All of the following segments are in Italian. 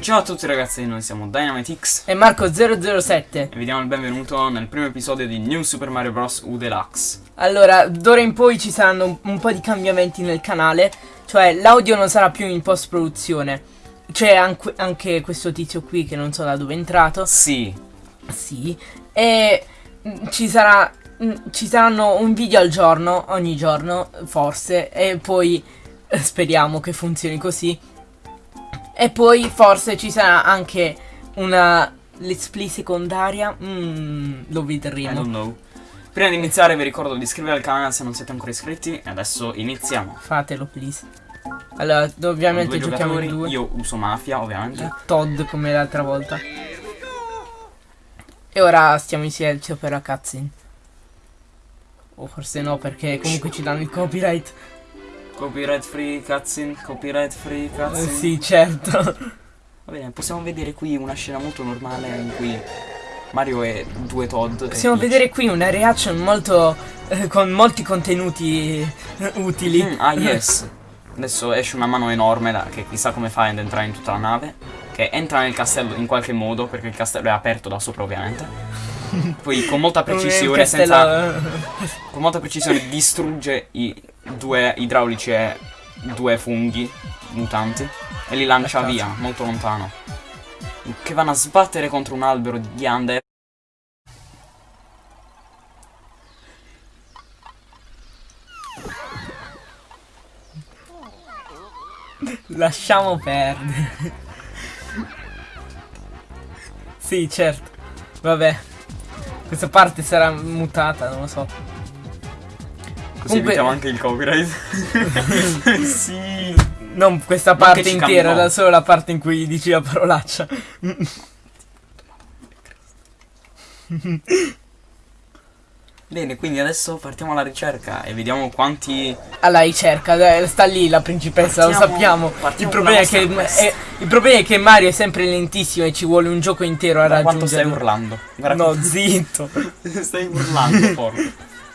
Ciao a tutti ragazzi, noi siamo DynamiteX E Marco007 e vi diamo il benvenuto nel primo episodio di New Super Mario Bros. U Deluxe. Allora, d'ora in poi ci saranno un, un po' di cambiamenti nel canale Cioè, l'audio non sarà più in post-produzione. C'è anche, anche questo tizio qui che non so da dove è entrato. Sì, Sì. E mm, ci sarà mm, ci saranno un video al giorno, ogni giorno, forse E poi eh, speriamo che funzioni così E poi forse ci sarà anche una let's play secondaria Mm, lo I vedremo don't know. Prima di iniziare vi ricordo di iscrivervi al canale se non siete ancora iscritti e adesso iniziamo. Fatelo, please. Allora, ovviamente giochiamo in due. io uso Mafia ovviamente. Todd come l'altra volta. E ora stiamo in silenzio per la cutscene. O forse no, perché comunque ci danno il copyright. Copyright free cutscene, copyright free cutscene. sì, certo. Va bene, possiamo vedere qui una scena molto normale in cui Mario e due Todd. Possiamo vedere qui una reaction molto. eh, con molti contenuti eh, utili. Mm, ah yes. Adesso esce una mano enorme da- che chissà come fa ad entrare in tutta la nave. Che entra nel castello in qualche modo, perché il castello è aperto da sopra ovviamente. Poi con molta precisione, senza, con molta precisione distrugge i due idraulici e due funghi mutanti e li lancia via, molto lontano. Che vanno a sbattere contro un albero di ghiande. Lasciamo perdere. sì, certo. Vabbè. Questa parte sarà mutata, non lo so. Così Comunque- evitiamo anche il copyright. sì. Non questa parte intera, cambiò. solo la parte in cui dici la parolaccia. Bene, quindi adesso partiamo alla ricerca e vediamo quanti Alla ricerca, sta lì la principessa, lo Partiamo- sappiamo. partiamo Il problema, è che, è- il problema è che Mario è sempre lentissimo e ci vuole un gioco intero a Guarda quanto stai raggiungere. urlando. Guarda No, quanto- zitto. stai urlando, porco.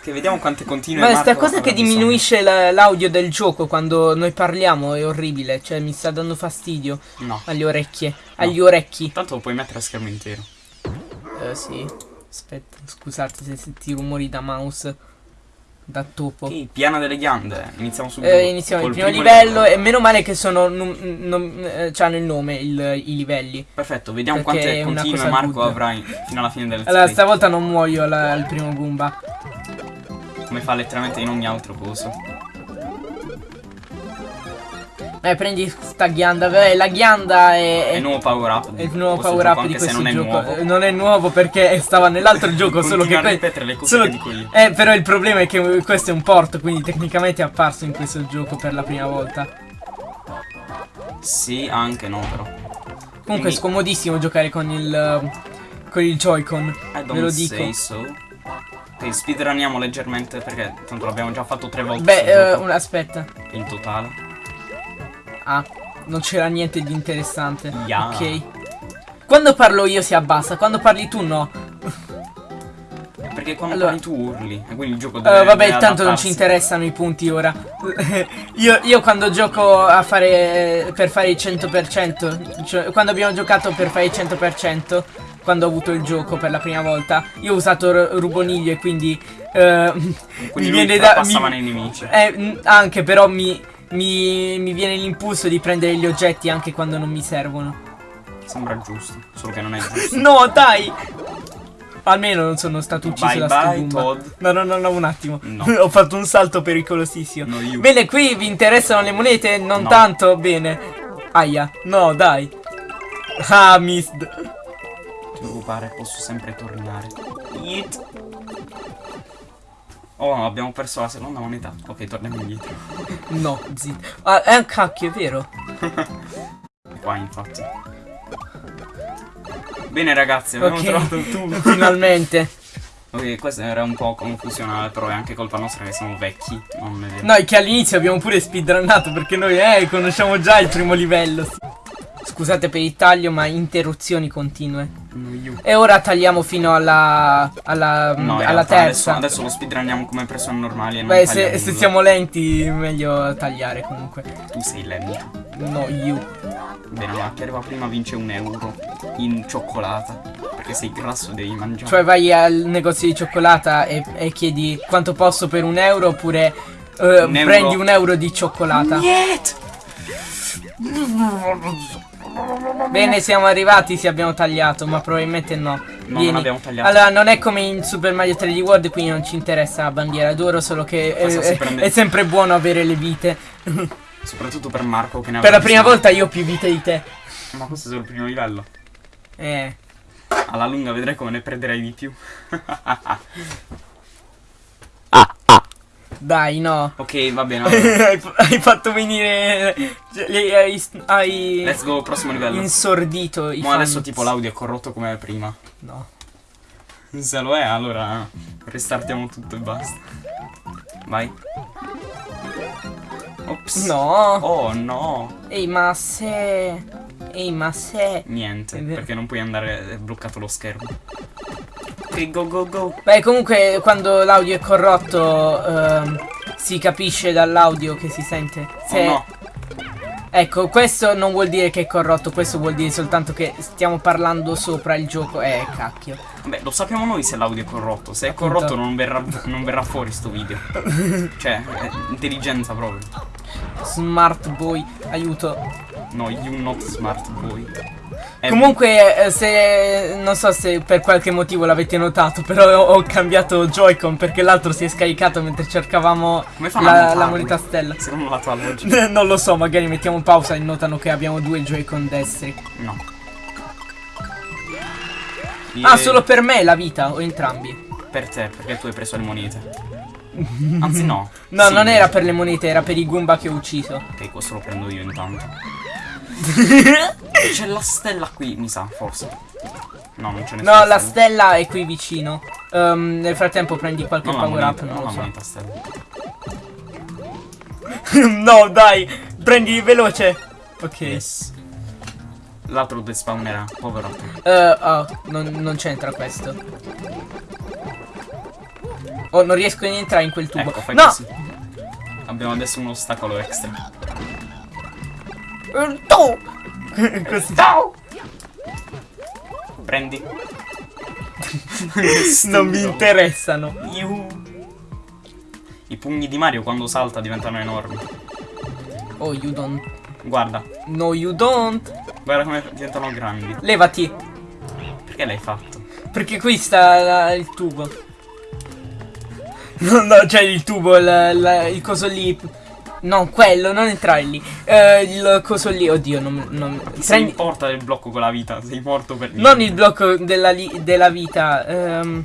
Che vediamo quante continue Ma sta Marco cosa che diminuisce la- l'audio del gioco quando noi parliamo è orribile, cioè mi sta dando fastidio No. alle orecchie, agli orecchi. Tanto lo puoi mettere a schermo intero. Eh sì. Aspetta, scusate se senti rumori da mouse da topo. Ok, piano delle ghiande. Iniziamo subito. Eh, iniziamo il primo, primo livello e meno male che sono eh, c'hanno il nome il- i livelli. Perfetto, vediamo quante continue Marco good. avrà in- fino alla fine del Allora, stavolta non muoio alla- al primo Goomba. Come fa letteralmente in ogni altro coso. Eh, prendi sta ghianda. Beh, la ghianda è, È è, il nuovo power up. è il nuovo power up di questo non è gioco. nuovo. Eh, Non è nuovo perché stava nell'altro gioco, solo che ripetere le cose solo dico io. Eh, però il problema è che questo è un port, quindi tecnicamente è apparso in questo gioco per la prima volta. Sì, anche no, però. Comunque Quindi- è scomodissimo giocare con il con il Joy-Con. Ve lo dico. so. Ok, speedruniamo leggermente perché tanto l'abbiamo già fatto tre volte. Beh, eh, un- aspetta. in totale. Ah, non c'era niente di interessante. Ya. Ok. Quando parlo io si abbassa, quando parli tu no. Perché quando Allora- parli tu urli. E quindi il gioco Eh, deve. vabbè, deve tanto non ci interessano i punti ora. io, io quando gioco a fare per fare il 100%, cioè quando abbiamo giocato per fare il 100%, quando ho avuto il gioco per la prima volta, io ho usato Ruboniglio e quindi eh, Quindi mi viene da mi- nei nemici. eh, anche però mi, mi, mi viene l'impulso di prendere gli oggetti anche quando non mi servono. Sembra giusto. Solo che non è giusto. No, dai! Almeno non sono stato ucciso Bye da bye. No, no, no, no, un attimo. No. Ho fatto un salto pericolosissimo. No. Bene, qui vi interessano le monete? Non No. tanto? Bene. Aia. No, dai. Ah, missed. Preoccupare, posso sempre tornare. Yeet. Oh, abbiamo perso la seconda moneta. Ok, torniamo indietro. No, zitto. Ah, è un cacchio, è vero. Qua, infatti. Bene, ragazzi, abbiamo Ok. trovato tubo. Finalmente. Ok, questo era un po' confusionale, però è anche colpa nostra che siamo vecchi. Non è vero. Noi che all'inizio abbiamo pure speedrunnato perché noi, eh, conosciamo già il primo livello. Scusate per il taglio, ma interruzioni continue. Io. E ora tagliamo fino alla, alla, No, alla terza. Adesso, adesso lo speedrunniamo come persone normali e Beh, se, se siamo lenti, meglio tagliare comunque. Tu sei lento. No, you. Bene, ma chi arriva prima vince un euro in cioccolata. Perché sei grasso devi mangiare. Cioè vai al negozio di cioccolata e, e chiedi quanto posso per un euro oppure eh, Un euro. prendi un euro di cioccolata. Niet! Bene, siamo arrivati, sì abbiamo tagliato, ma probabilmente no. No, Vieni. non abbiamo tagliato. Allora, non è come in Super Mario 3D World, quindi non ci interessa la bandiera d'oro, solo che è, prende? è sempre buono avere le vite. Soprattutto per Marco che ne ha per la prima pochissime. volta io ho più vite di te. Ma questo è solo il primo livello. Eh. Alla lunga vedrai come ne perderai di più. Dai, no. ok, va bene. hai, hai fatto venire. Hai, hai Let's go, prossimo livello. insordito i Ma fans. adesso tipo l'audio è corrotto come prima. No. Se lo è, allora restartiamo tutto e basta. Vai. Ops. No. Oh no. Ehi, ma se. Ehi, ma se. Niente, perché non puoi andare, è bloccato lo schermo. Ok, go go go. Beh, comunque, quando l'audio è corrotto, ehm, si capisce dall'audio che si sente. Se- Oh no. Ecco, questo non vuol dire che è corrotto, questo vuol dire soltanto che stiamo parlando sopra il gioco. Eh, cacchio. Vabbè, lo sappiamo noi se l'audio è corrotto. Se è Appunto. corrotto non verrà, non verrà fuori sto video. cioè, è intelligenza proprio. Smart boy, aiuto. No, you not smart boy. Comunque, eh, se non so se per qualche motivo l'avete notato, però ho, ho cambiato Joy-Con perché l'altro si è scaricato mentre cercavamo la, la moneta stella. Secondo la tua logica. non lo so, magari mettiamo pausa e notano che abbiamo due Joy-Con destri. No. Ah, E- solo per me la vita o entrambi? per te, perché tu hai preso le monete. Anzi no. No, Sì, non era per le monete, era per i Goomba che ho ucciso. Ok, questo lo prendo io intanto. C'è la stella qui, mi sa, forse. No, non c'è nessuna No, la stella è qui vicino. Ehm, nel frattempo prendi qualche Non power up, non non lo la so. moneta stella. no, dai, prendi veloce. Ok. Yes. L'altro despawnerà, povero. Eh, oh, non, non c'entra questo. Oh, non riesco a entrare in quel tubo. Ecco, no! così. Abbiamo adesso un ostacolo extra. Tu! Così. Prendi. Non mi interessano. I pugni di Mario quando salta diventano enormi. Oh, you don't. Guarda, No, you don't. guarda come diventano grandi. Levati. Perché l'hai fatto? Perché qui sta la- il tubo. No, no, c'è il tubo, la- la- il coso lì. No, quello, non entrare lì. Eh, il coso lì, oddio, non, non Ti se prendi- importa del blocco con la vita? Sei morto per Non il blocco della, li- della vita. ehm,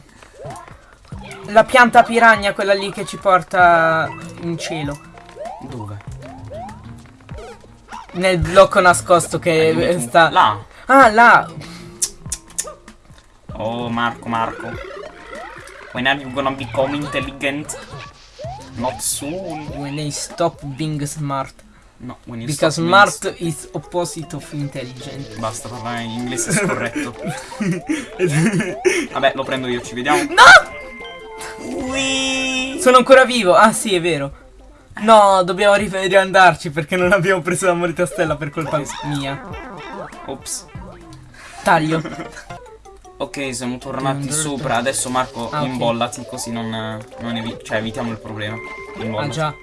la pianta piragna, quella lì che ci porta in cielo. Dove? Nel blocco nascosto che Dimmi eh, sta. Là. Ah, là. Oh, Marco, Marco. When are you gonna become intelligent? Not soon. When they stop being smart. No, when you Because stop smart is opposite of intelligent. Basta parlare in inglese scorretto. Vabbè, lo prendo io, ci vediamo. Sono ancora vivo. Ah, sì, è vero. No, dobbiamo ri- riandarci perché non abbiamo preso la moneta stella per colpa mia. Ops. Taglio. Ok, siamo tornati sopra. Adesso Marco, Ah, imbollati così non, non evi- cioè, evitiamo il problema. Ah, Imbollati. già.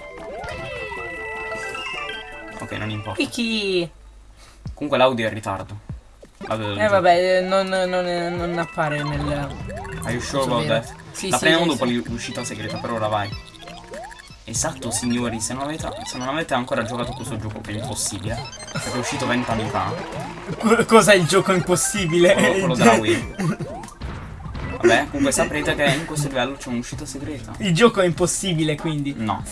Ok, non importa. Kiki. Comunque l'audio è in ritardo. Del Eh vabbè, non, non, non appare nel... Are you sure about that? Sì, La sì, prendiamo dopo l'uscita segreta, per ora vai. Esatto, signori, se non, avete, se non avete ancora giocato questo gioco che è impossibile, è uscito vent'anni fa, Co- Cos'è il gioco impossibile? quello, quello della Wii. Vabbè, comunque saprete che in questo livello c'è un'uscita segreta. Il gioco è impossibile, quindi. No.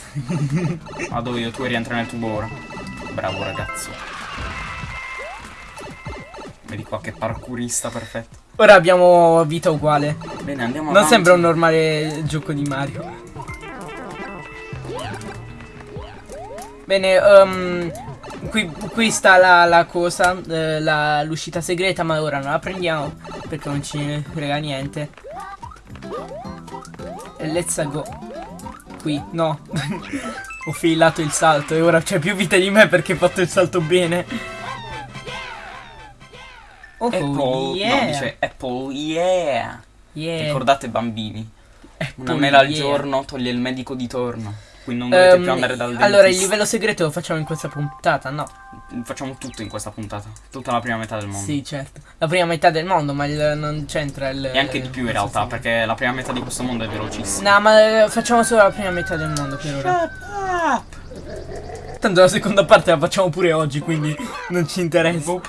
Vado io, tu rientri nel tubo ora. Bravo ragazzo. Vedi qua che parkourista perfetto. Ora abbiamo vita uguale. Bene, andiamo Non avanti. sembra un normale gioco di Mario. Bene, ehm, qui, qui sta la, la cosa, eh, la- l'uscita segreta, ma ora non la prendiamo perché non ci frega niente. Let's go. Qui, no. Ho failato il salto e ora c'è più vita di me perché ho fatto il salto bene. Oh, Apple, yeah. no, dice Apple, yeah. Yeah. Ricordate bambini, una Apple, mela al yeah. giorno toglie il medico di torno. Quindi non dovete Ehm, più andare dal dentista. allora, il livello segreto lo facciamo in questa puntata, no? Facciamo tutto in questa puntata. Tutta la prima metà del mondo. Sì, certo. La prima metà del mondo, ma il- non c'entra il... E anche di più in realtà, perché la prima metà di questo mondo è velocissima. No, ma eh, facciamo solo la prima metà del mondo per ora. Tanto la seconda parte la facciamo pure oggi, quindi non ci interessa.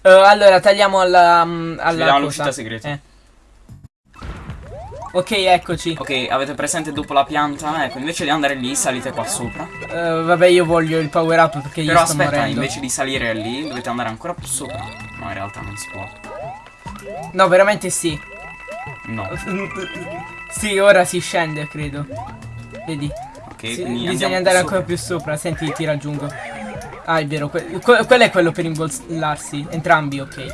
Eh, allora, tagliamo alla... mm, alla all'uscita segreta. Eh. Ok, eccoci. Ok, avete presente dopo la pianta? Ecco, invece di andare lì, salite qua sopra. Eh, vabbè, io voglio il power up perché io Però sto aspetta, morendo. invece di salire lì, dovete andare ancora più sopra. No, in realtà non si può. No, veramente sì. No. sì, ora si scende, credo. Vedi? Ok, Sì, quindi bisogna andare ancora più sopra. Senti, ti raggiungo. Ah, è vero. que- que- quello è quello per imbollarsi. Entrambi, ok.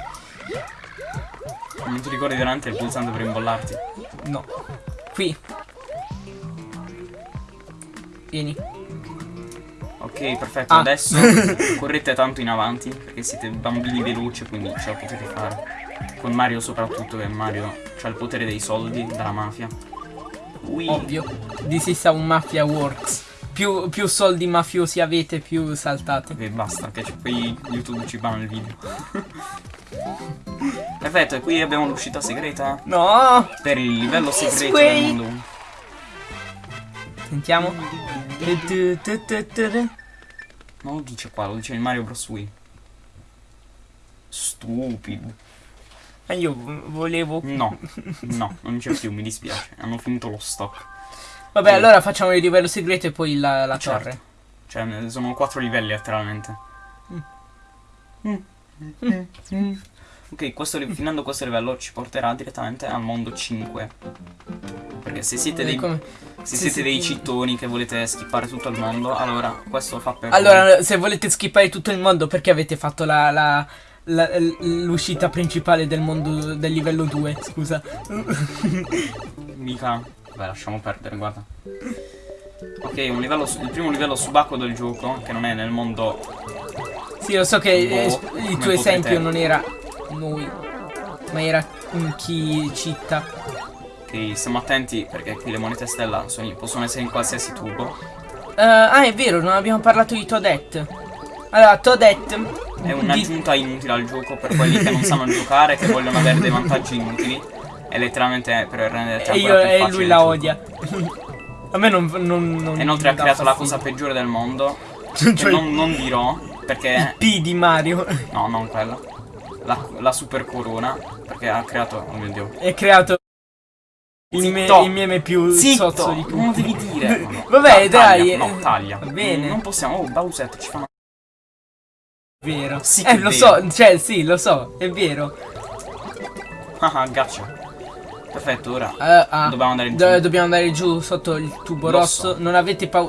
Non ti ricordi veramente il pulsante per imbollarti? No. Qui. Vieni. Ok, perfetto. Ah. Adesso correte tanto in avanti, perché siete bambini veloci, quindi ce la potete fare. Con Mario soprattutto, che Mario ha il potere dei soldi, della mafia. Ui. Ovvio. This is how mafia works. Più, più soldi mafiosi avete, più saltate. Ok, basta, che poi YouTube ci banna il video. Perfetto, e qui abbiamo l'uscita segreta No! per il livello segreto way. del mondo 1. Sentiamo. Non lo dice qua, lo dice in Mario Bros. Wii. Stupido. Ma io volevo. No, no, non c'è più, mi dispiace. Hanno finito lo stock. Vabbè, Sì. allora facciamo il livello segreto e poi la, la Certo. torre. Cioè, sono quattro livelli letteralmente. Ok, questo, finendo questo livello ci porterà direttamente al mondo 5. Perché se siete Eh, dei, come- se siete dei cittoni che volete skippare tutto il mondo, allora questo fa per Allora, se volete skippare tutto il mondo, perché avete fatto la. la- la- l'uscita principale del mondo del livello 2, scusa. Mica. Beh, lasciamo perdere, guarda. Ok, un livello il primo livello subacqueo del gioco, che non è nel mondo. Sì, lo so che Boh, il tuo esempio non era noi, ma era chi città. Che stiamo attenti perché qui le monete stella sono- possono essere in qualsiasi tubo. Eh, ah, è vero, non abbiamo parlato di Toadette. Allora, Toadette. È di- un'aggiunta inutile al gioco per quelli che non sanno giocare, che vogliono avere dei vantaggi inutili. È letteralmente per rendere E, io, e lui la odia. A me non. non, non E inoltre ha creato la cosa peggiore del mondo. Cioè, Che non, non dirò perché. P di Mario. No, non quella. La, la super corona. Perché ha creato. Oh mio dio. È creato il, me- il meme più Zitto, sozzo di tutti. non devi dire. No, no. Vabbè, Ta- taglia, dai, No, taglia. va bene. Non possiamo. Oh, Bowser ci fa una. Vero. Sì eh, lo vero. so, cioè, sì, lo so, è vero. Ah, gaccia. Perfetto, ora. Eh, ah, Dobbiamo andare giù. do- dobbiamo andare giù sotto il tubo Lo rosso. so. Non,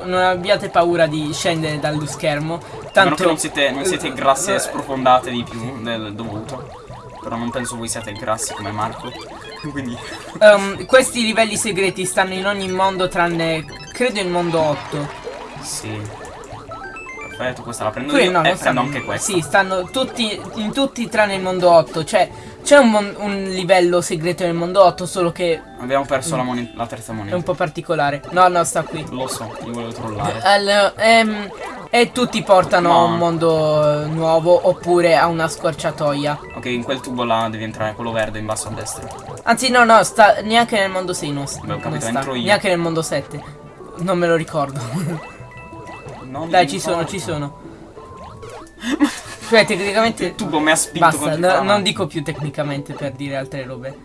non abbiate paura di scendere dallo schermo. Tanto che non siete, non siete grassi Eh, e sprofondate di più del dovuto. Però non penso voi siate grassi come Marco. Quindi. ehm, questi livelli segreti stanno in ogni mondo tranne credo il mondo 8. Sì. Perfetto, questa la prendo Qui io. no, e prendo anche questa. Sì, stanno tutti in tutti tranne il mondo 8. Cioè, c'è un, un livello segreto nel mondo 8, solo che Abbiamo perso la, la terza è moneta. un po' particolare. No, no, sta qui. Lo so, io volevo trollare. Al- ehm, e tutti portano Ma- a un mondo eh, nuovo oppure a una scorciatoia. Ok, in quel tubo là devi entrare, quello verde in basso a destra. Anzi, no, no, sta neanche nel mondo 6 non, Beh, ho non capito, sta. entro io. Neanche nel mondo 7. Non me lo ricordo. Non Dai, ci sono, importa. ci sono. Cioè, tecnicamente. Il tubo mi ha spinto Basta, no- non dico più tecnicamente per dire altre robe.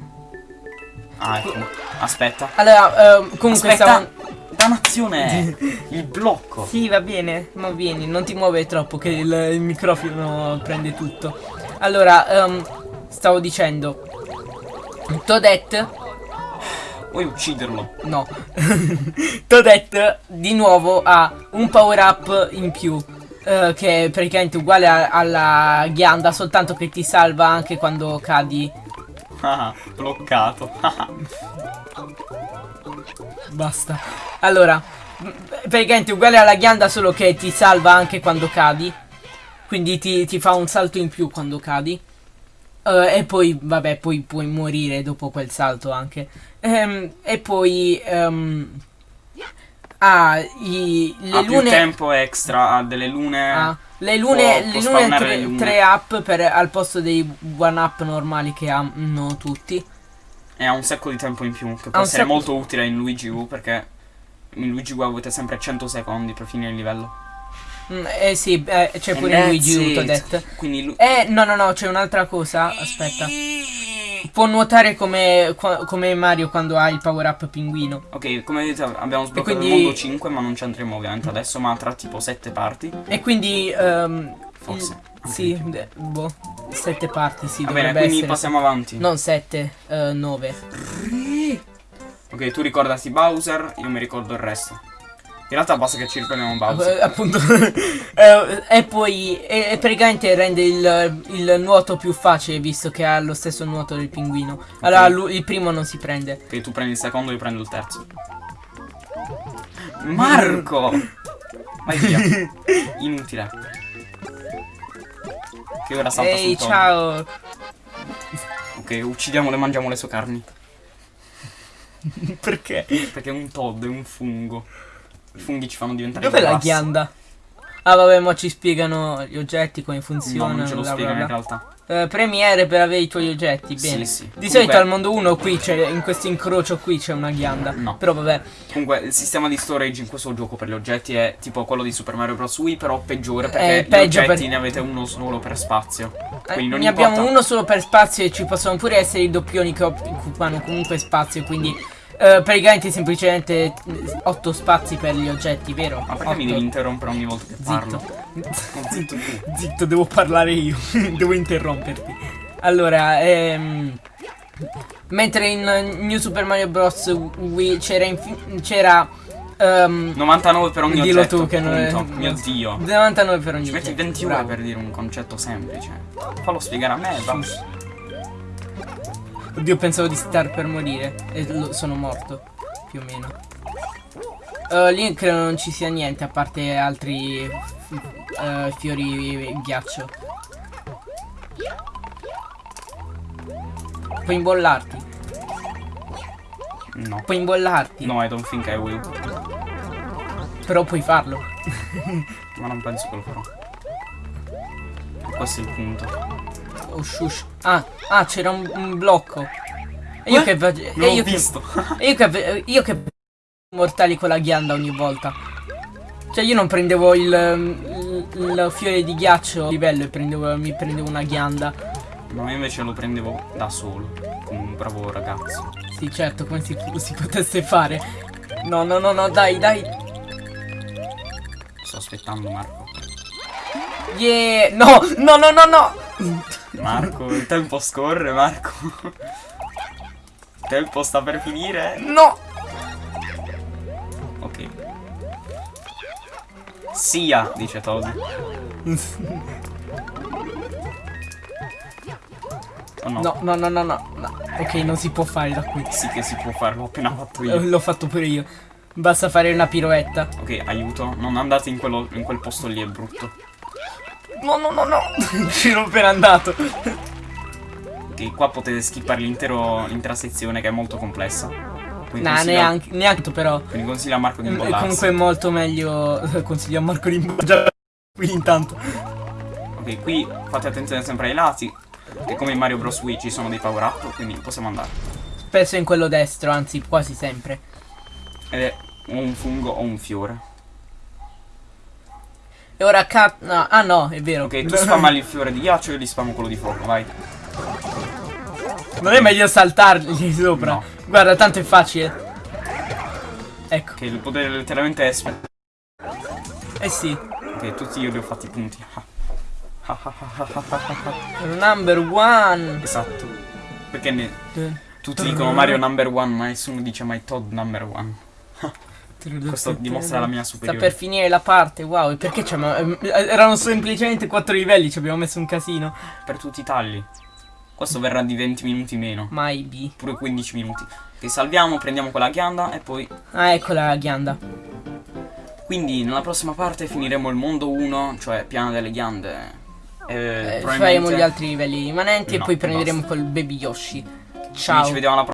Ah, ecco. Aspetta. Allora, ehm, comunque Aspetta. stavo. Dannazione! il blocco. Sì, va bene, ma vieni, non ti muovere troppo che il, il microfono prende tutto. Allora, ehm, stavo dicendo. Toadette Vuoi ucciderlo? No. Toadette di nuovo ha un power up in più. Eh, che è praticamente uguale a- alla ghianda, soltanto che ti salva anche quando cadi. Ah, bloccato. Basta. Allora, praticamente uguale alla ghianda solo che ti salva anche quando cadi. Quindi ti, ti fa un salto in più quando cadi. Eh, e poi, vabbè, poi puoi morire dopo quel salto anche. Ehm, e poi... ehm, ha i, le ha più lune... tempo extra, ha delle lune... Ah, le lune, può- le può lune 3, le lune. up per, al posto dei one up normali che hanno tutti. E ha un sacco di tempo in più, che può essere molto utile in Luigi U, perché in Luigi U avete sempre 100 secondi per finire il livello. Mm, eh sì, eh, c'è pure Luigi U, it. detto. Quindi Eh, no, no, no, c'è un'altra cosa. Aspetta. Può nuotare come, come Mario quando ha il power up pinguino. Ok, come vedete abbiamo sbloccato quindi- il mondo 5, ma non ci andremo ovviamente adesso, ma tra tipo 7 parti. E quindi. ehm, Forse. il- sì, de- boh. Sette parti, sì, Va bene, quindi essere. passiamo avanti. Non sette, eh, nove. Ok, tu ricordati Bowser, io mi ricordo il resto. In realtà basta che ci ricordiamo Bowser. Eh, appunto. Eh, e poi. E, e praticamente rende il, il nuoto più facile visto che ha lo stesso nuoto del pinguino. Allora lui- il primo non si prende. Ok, tu prendi il secondo, io prendo il terzo. Marco! Vai via. Inutile. Che ora salta Ehi, sul ciao. Ok, uccidiamolo e mangiamo le sue carni. Perché? Perché è un Todd, è un fungo. I funghi ci fanno diventare Dov'è la ghianda? Ah vabbè, ma ci spiegano gli oggetti, come No, funzionano. non ce lo bla, bla, spiegano in realtà. Eh, premiere per avere i tuoi oggetti, Sì, bene. sì. Di Comunque- solito al mondo 1 qui c'è, in questo incrocio qui c'è una ghianda. No. Però vabbè. Comunque, il sistema di storage in questo gioco per gli oggetti è tipo quello di Super Mario Bros. Wii, però peggiore perché Eh, gli peggio oggetti per- ne avete uno solo per spazio. Eh, Quindi non ne importa. abbiamo uno solo per spazio e ci possono pure essere i doppioni che occupano comunque spazio, quindi eh, praticamente semplicemente 8 spazi per gli oggetti, vero? Ma perché mi Otto. devi interrompere ogni volta che parlo? Zitto. Oh, zitto. Zitto, devo parlare io, devo interromperti. Allora, ehm, mentre in New Super Mario Bros. Wii c'era c'era ehm, 99 per ogni Dillo oggetto. tu che non è-. Mio dio. 99 per ogni Ci metti oggetto, 20 ore bravo. per dire un concetto semplice. Fallo spiegare a me, va. Oddio, pensavo di star per morire e sono morto, più o meno. Eh, lì credo non ci sia niente a parte altri eh, fiori ghiaccio. Puoi imbollarti, No. puoi imbollarti, No, I don't think I will. però puoi farlo. Ma non penso che lo farò. Questo è il punto. Oh, shush. Ah, ah, c'era un, un blocco. E io Eh? che e io che visto. e io che io che mortali con la ghianda ogni volta. Cioè io non prendevo il, il, il fiore di ghiaccio a livello e prendevo, mi prendevo una ghianda. No, io invece lo prendevo da solo. Come un bravo ragazzo. Sì, certo, come si, si potesse fare. No, no, no, no, dai, dai. Sto aspettando Marco. Yeah! No, no, no, no, no. Marco, il tempo scorre, Marco. Il tempo sta per finire. No. Ok. Sia, dice Todd. Oh no. No, no, no, no, no, no. Ok, non si può fare da qui. Sì che si può fare, l'ho appena fatto io. L'ho fatto pure io. Basta fare una piroetta. Ok, aiuto. Non andate in, quello, in quel posto lì, è brutto. No, no, no, no. Ci ero appena andato. Ok, qua potete skippare l'intero- l'intera sezione che è molto complessa. Quindi Nah, consiglio- neanche, neanche però. Quindi consiglio a Marco di Mm, imbollarsi. Comunque è molto meglio. Consiglio a Marco di imbollarsi. Qui intanto. Ok, qui fate attenzione sempre ai lati. Che come in Mario Bros. Wii ci sono dei power up, quindi possiamo andare. Spesso in quello destro, anzi quasi sempre. Ed è un fungo o un fiore. E ora cat. No, ah no, è vero. Ok, tu spamali il fiore di ghiaccio e gli spammo quello di fuoco, vai. Non è meglio saltargli sopra. No. Guarda, tanto è facile. Ecco. Che il potere letteralmente è Eh sì. Ok, tutti io li ho fatti punti. Ah, ah. Number one. Esatto. Perché ne- tutti dicono Mario number one, ma nessuno dice mai Todd number one. Questo dimostra la mia Sta superiorità. per finire la parte, wow. E perché c'è? Erano semplicemente quattro livelli, ci abbiamo messo un casino. Per tutti i tagli. Questo verrà di 20 minuti meno. Mai B. Pure 15 minuti. Che salviamo, prendiamo quella ghianda e poi. Ah, eccola la ghianda. Quindi nella prossima parte finiremo il mondo 1, cioè piano delle ghiande. E Eh, probabilmente- faremo gli altri livelli rimanenti e No, poi prenderemo basta. col baby Yoshi. Quindi Ciao. ci vediamo alla prossima.